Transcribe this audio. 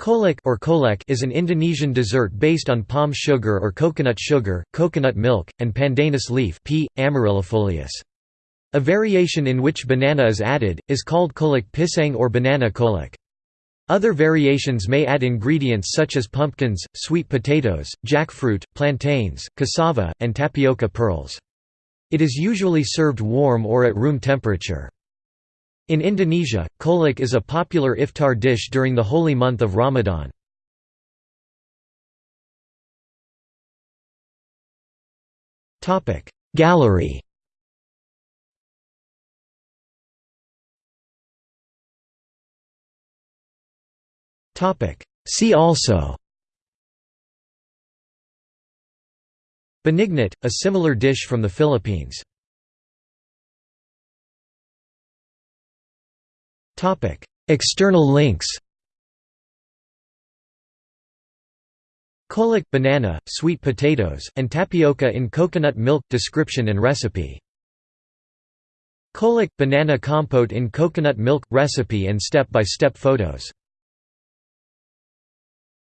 Kolak or kolek is an Indonesian dessert based on palm sugar or coconut sugar, coconut milk, and pandanus leaf P. amaryllifolius. A variation in which banana is added, is called kolak pisang or banana kolak. Other variations may add ingredients such as pumpkins, sweet potatoes, jackfruit, plantains, cassava, and tapioca pearls. It is usually served warm or at room temperature. In Indonesia, kolak is a popular iftar dish during the holy month of Ramadan. Gallery. See also. Binignit, a similar dish from the Philippines External links Kolak banana, sweet potatoes, and tapioca in coconut milk description and recipe. Kolak banana compote in coconut milk recipe and step-by-step -step photos